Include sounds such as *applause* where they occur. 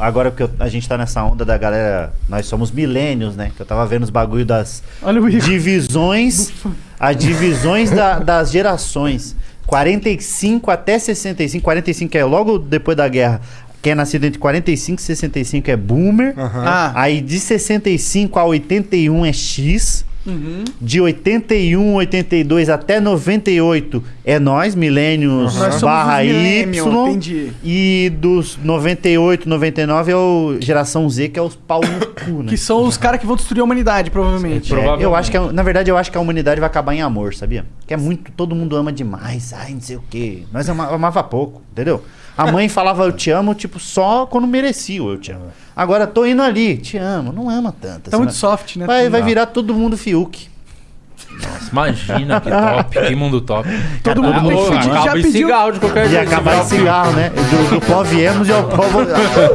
agora que eu- a gente tá nessa onda da galera, nós somos milênios, né? Que eu tava vendo os bagulho das Olha o Igor. divisões, as divisões da- das gerações. 45 até 65, 45 é logo depois da guerra. Quem é nascido entre 45 e 65 é boomer. Ah, Aí de 65 a 81 é X. uhum. De 81, 82 até 98 é nós, milênios somos barra Y. entendi. E dos 98, 99 é o geração Z, que é os pau no cu, né? Que são os caras que vão destruir a humanidade, provavelmente. É, Provavelmente. eu acho que, a- na verdade, eu acho que a humanidade vai acabar em amor, sabia? Que é muito, todo mundo ama demais, ai, não sei o quê. Nós ama, amava pouco, entendeu? A mãe *laughs* falava eu te amo, tipo, só quando merecia o eu te amo. Agora tô indo ali, te amo, não ama tanto. Tá assim, muito né? soft, né? Vai, vai virar todo mundo Fiuk. Imagina que top, que mundo top. *laughs* Todo mundo tem ô, que pedir, já acaba pediu. cigarro de qualquer E jeito. acabar em cigarro, né? Do, do pó viemos e ao pó. *laughs*